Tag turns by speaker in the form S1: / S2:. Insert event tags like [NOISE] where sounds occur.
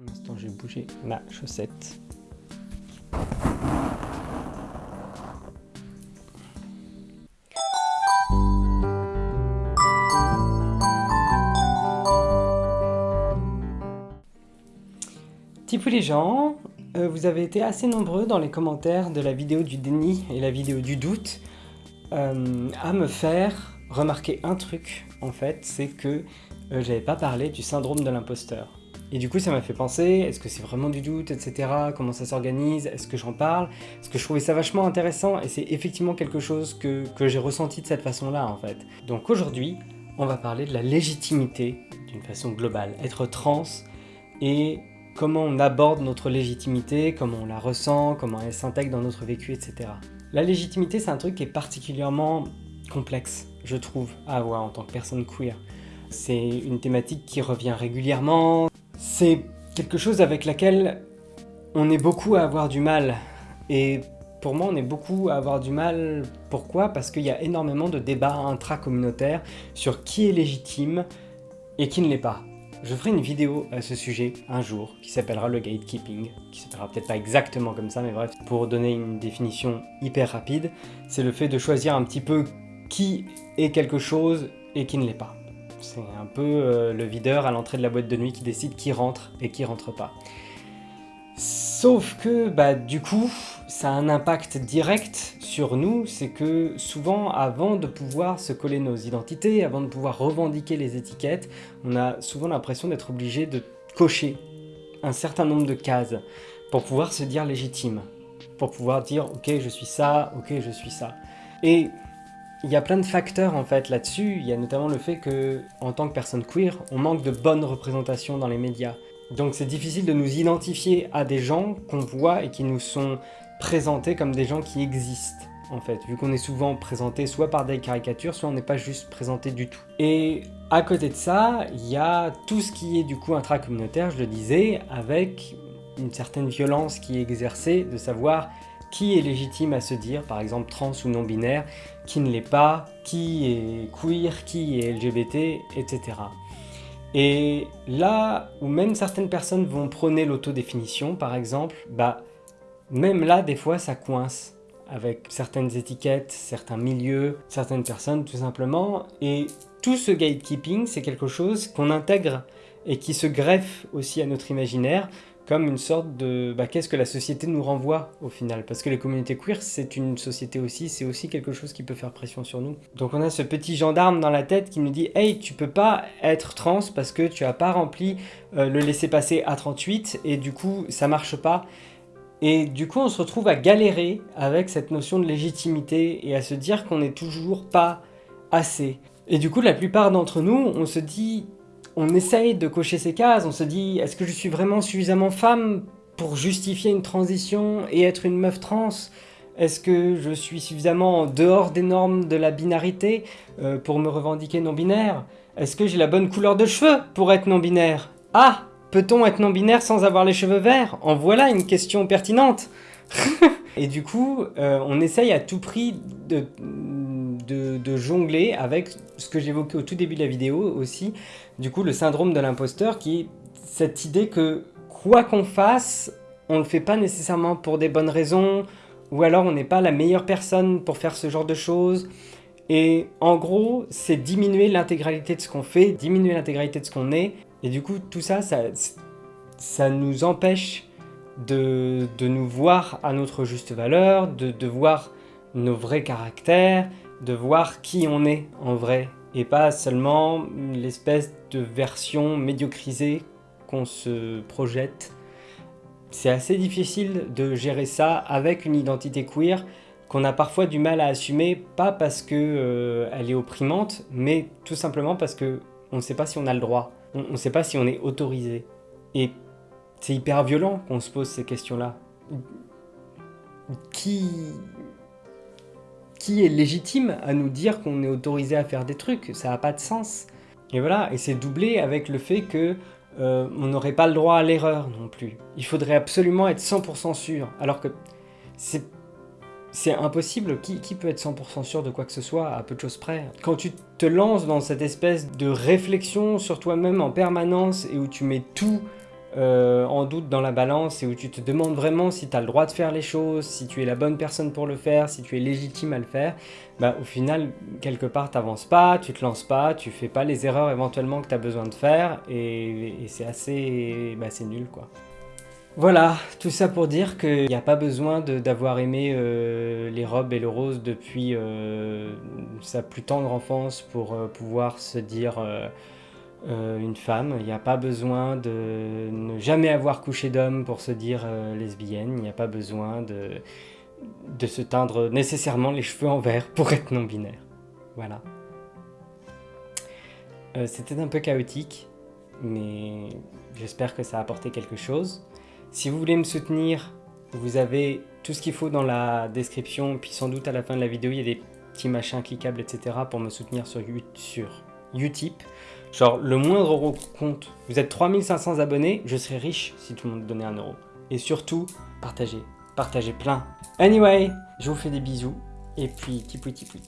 S1: Un instant, je vais bouger ma chaussette. Tipou les gens, euh, vous avez été assez nombreux dans les commentaires de la vidéo du déni et la vidéo du doute euh, à me faire remarquer un truc en fait, c'est que euh, j'avais pas parlé du syndrome de l'imposteur. Et du coup ça m'a fait penser, est-ce que c'est vraiment du doute, etc. Comment ça s'organise, est-ce que j'en parle? Parce que je trouvais ça vachement intéressant et c'est effectivement quelque chose que, que j'ai ressenti de cette façon-là en fait. Donc aujourd'hui, on va parler de la légitimité d'une façon globale. Être trans et comment on aborde notre légitimité, comment on la ressent, comment elle s'intègre dans notre vécu, etc. La légitimité, c'est un truc qui est particulièrement complexe, je trouve, à avoir en tant que personne queer. C'est une thématique qui revient régulièrement, c'est quelque chose avec laquelle on est beaucoup à avoir du mal. Et pour moi, on est beaucoup à avoir du mal. Pourquoi? Parce qu'il y a énormément de débats intra-communautaires sur qui est légitime et qui ne l'est pas. Je ferai une vidéo à ce sujet un jour qui s'appellera le gatekeeping, qui s'appellera peut-être pas exactement comme ça, mais bref, pour donner une définition hyper rapide, c'est le fait de choisir un petit peu qui est quelque chose et qui ne l'est pas. C'est un peu euh, le videur à l'entrée de la boîte de nuit qui décide qui rentre et qui rentre pas. Sauf que, bah, du coup, ça a un impact direct sur nous, c'est que souvent, avant de pouvoir se coller nos identités, avant de pouvoir revendiquer les étiquettes, on a souvent l'impression d'être obligé de cocher un certain nombre de cases pour pouvoir se dire légitime, pour pouvoir dire « ok, je suis ça, ok, je suis ça ». Et il y a plein de facteurs en fait là-dessus, il y a notamment le fait que, en tant que personne queer, on manque de bonnes représentations dans les médias. Donc c'est difficile de nous identifier à des gens qu'on voit et qui nous sont présentés comme des gens qui existent en fait, vu qu'on est souvent présenté soit par des caricatures, soit on n'est pas juste présenté du tout. Et à côté de ça, il y a tout ce qui est du coup intracommunautaire, je le disais, avec une certaine violence qui est exercée, de savoir qui est légitime à se dire, par exemple trans ou non-binaire, qui ne l'est pas, qui est queer, qui est LGBT, etc. Et là où même certaines personnes vont prôner l'autodéfinition, par exemple, bah, même là, des fois, ça coince avec certaines étiquettes, certains milieux, certaines personnes, tout simplement. Et tout ce gatekeeping, c'est quelque chose qu'on intègre et qui se greffe aussi à notre imaginaire comme une sorte de bah, qu'est-ce que la société nous renvoie au final? Parce que les communautés queer c'est une société aussi, c'est aussi quelque chose qui peut faire pression sur nous. Donc on a ce petit gendarme dans la tête qui nous dit hey tu peux pas être trans parce que tu as pas rempli euh, le laisser-passer à 38 et du coup ça marche pas. Et du coup on se retrouve à galérer avec cette notion de légitimité et à se dire qu'on n'est toujours pas assez. Et du coup la plupart d'entre nous on se dit on essaye de cocher ces cases, on se dit est-ce que je suis vraiment suffisamment femme pour justifier une transition et être une meuf trans? Est-ce que je suis suffisamment en dehors des normes de la binarité euh, pour me revendiquer non-binaire? Est-ce que j'ai la bonne couleur de cheveux pour être non-binaire? Ah Peut-on être non-binaire sans avoir les cheveux verts? En voilà une question pertinente. [LAUGHS] Et du coup, euh, on essaye à tout prix de, de, jongler avec ce que j'évoquais au tout début de la vidéo aussi, du coup le syndrome de l'imposteur qui est cette idée que quoi qu'on fasse, on le fait pas nécessairement pour des bonnes raisons, ou alors on n'est pas la meilleure personne pour faire ce genre de choses. Et en gros, c'est diminuer l'intégralité de ce qu'on fait, diminuer l'intégralité de ce qu'on est, et du coup tout ça, ça, ça nous empêche de, de, nous voir à notre juste valeur, de, de voir nos vrais caractères, de voir qui on est en vrai et pas seulement l'espèce de version médiocrisée qu'on se projette. C'est assez difficile de gérer ça avec une identité queer qu'on a parfois du mal à assumer, pas parce qu'elle euh, est opprimante, mais tout simplement parce que on ne sait pas si on a le droit, on ne sait pas si on est autorisé. Et c'est hyper violent qu'on se pose ces questions-là. Qui, qui est légitime à nous dire qu'on est autorisé à faire des trucs Ça n'a pas de sens. Et voilà, et c'est doublé avec le fait que euh, on n'aurait pas le droit à l'erreur non plus. Il faudrait absolument être 100% sûr, alors que c'est c'est impossible. Qui, qui, peut être 100% sûr de quoi que ce soit à peu de choses près? Quand tu te lances dans cette espèce de réflexion sur toi-même en permanence et où tu mets tout euh, en doute dans la balance et où tu te demandes vraiment si tu as le droit de faire les choses, si tu es la bonne personne pour le faire, si tu es légitime à le faire, bah, au final, quelque part, tu n'avances pas, tu te lances pas, tu fais pas les erreurs éventuellement que tu as besoin de faire et, c'est assez bah, c'est nul quoi. Voilà, tout ça pour dire qu'il n'y a pas besoin d'avoir aimé euh, les robes et le rose depuis euh, sa plus tendre enfance pour pouvoir se dire une femme. Il n'y a pas besoin de ne jamais avoir couché d'homme pour se dire lesbienne. Il n'y a pas besoin de, de se teindre nécessairement les cheveux en vert pour être non-binaire. Voilà. C'était un peu chaotique, mais j'espère que ça a apporté quelque chose. Si vous voulez me soutenir, vous avez tout ce qu'il faut dans la description, puis sans doute à la fin de la vidéo, il y a des petits machins cliquables, etc. pour me soutenir sur, sur Utip. Genre, le moindre euro compte. Vous êtes 3500 abonnés, je serais riche si tout le monde donnait un euro. Et surtout, partagez. Partagez plein. Anyway, je vous fais des bisous. Et puis, tipoui tipoui.